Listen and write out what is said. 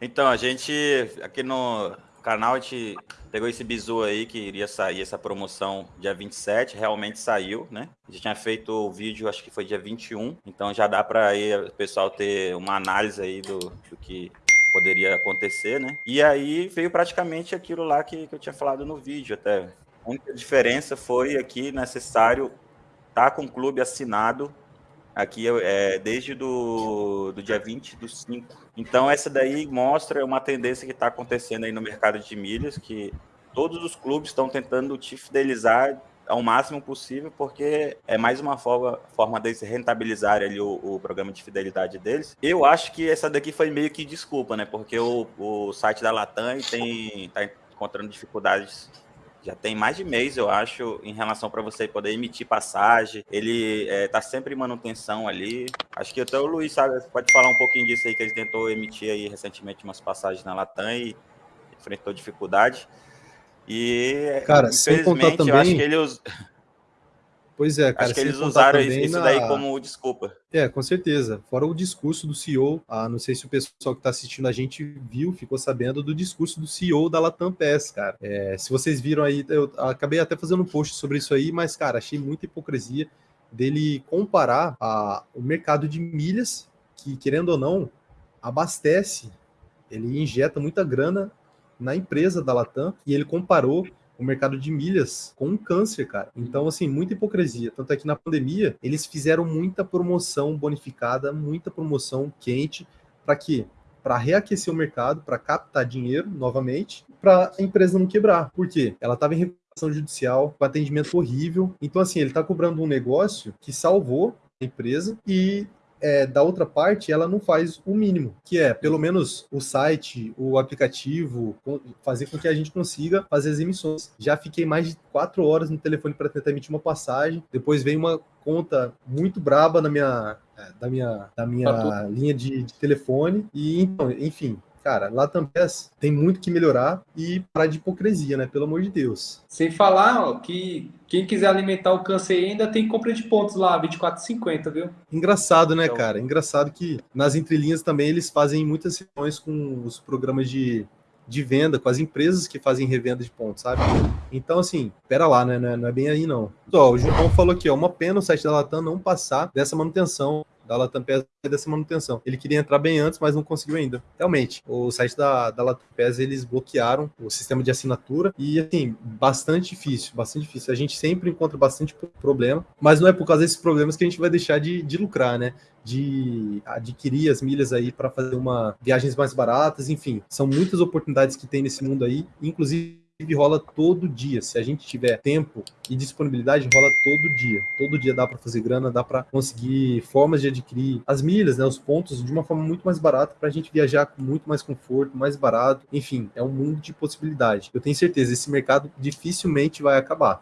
Então, a gente, aqui no canal, a gente pegou esse bizu aí que iria sair essa promoção dia 27, realmente saiu, né? A gente tinha feito o vídeo, acho que foi dia 21, então já dá para o pessoal ter uma análise aí do, do que poderia acontecer, né? E aí veio praticamente aquilo lá que, que eu tinha falado no vídeo até. A única diferença foi aqui necessário estar tá com o clube assinado aqui é, desde do, do dia 20 do 5. Então essa daí mostra uma tendência que está acontecendo aí no mercado de milhas, que todos os clubes estão tentando te fidelizar ao máximo possível, porque é mais uma forma, forma deles rentabilizar ali o, o, programa de fidelidade deles. Eu acho que essa daqui foi meio que desculpa, né? Porque o, o site da Latam tem tá encontrando dificuldades já tem mais de mês, eu acho, em relação para você poder emitir passagem. Ele é, tá sempre em manutenção ali. Acho que até o Luiz sabe, pode falar um pouquinho disso aí, que ele tentou emitir aí recentemente umas passagens na Latam e enfrentou dificuldade. E, cara, infelizmente, também... eu acho que ele us... Pois é, cara. Acho que eles usaram isso na... daí como desculpa. É, com certeza. Fora o discurso do CEO, ah, não sei se o pessoal que está assistindo a gente viu, ficou sabendo do discurso do CEO da Latam PES, cara. É, se vocês viram aí, eu acabei até fazendo um post sobre isso aí, mas, cara, achei muita hipocrisia dele comparar a, o mercado de milhas, que, querendo ou não, abastece, ele injeta muita grana na empresa da Latam, e ele comparou o mercado de milhas com um câncer, cara. Então, assim, muita hipocrisia. Tanto é que na pandemia, eles fizeram muita promoção bonificada, muita promoção quente, para quê? Para reaquecer o mercado, para captar dinheiro novamente, para a empresa não quebrar. Por quê? Ela estava em recuperação judicial, com atendimento horrível. Então, assim, ele está cobrando um negócio que salvou a empresa e é, da outra parte, ela não faz o mínimo, que é pelo menos o site, o aplicativo, fazer com que a gente consiga fazer as emissões. Já fiquei mais de quatro horas no telefone para tentar emitir uma passagem, depois veio uma conta muito braba na minha, é, da minha, da minha linha de, de telefone, e então, enfim, cara, lá também tem muito que melhorar e parar de hipocrisia, né? Pelo amor de Deus. Sem falar ó, que quem quiser alimentar o câncer ainda tem compra de pontos lá, 24,50, viu? Engraçado, né, então... cara? Engraçado que nas entrelinhas também eles fazem muitas reuniões com os programas de, de venda, com as empresas que fazem revenda de pontos, sabe? Então, assim, pera lá, né? Não é, bem aí, não. Ó, o João falou aqui, ó, uma pena o site da Latam não passar dessa manutenção da Latam PES dessa manutenção. Ele queria entrar bem antes, mas não conseguiu ainda. Realmente, o site da, da Latam PES, eles bloquearam o sistema de assinatura e, assim, bastante difícil, bastante difícil. A gente sempre encontra bastante problema, mas não é por causa desses problemas que a gente vai deixar de, de lucrar, né? de adquirir as milhas aí para fazer uma viagens mais baratas, enfim, são muitas oportunidades que tem nesse mundo aí, inclusive rola todo dia. Se a gente tiver tempo e disponibilidade, rola todo dia. Todo dia dá para fazer grana, dá para conseguir formas de adquirir as milhas, né, os pontos de uma forma muito mais barata para a gente viajar com muito mais conforto, mais barato. Enfim, é um mundo de possibilidade. Eu tenho certeza, esse mercado dificilmente vai acabar.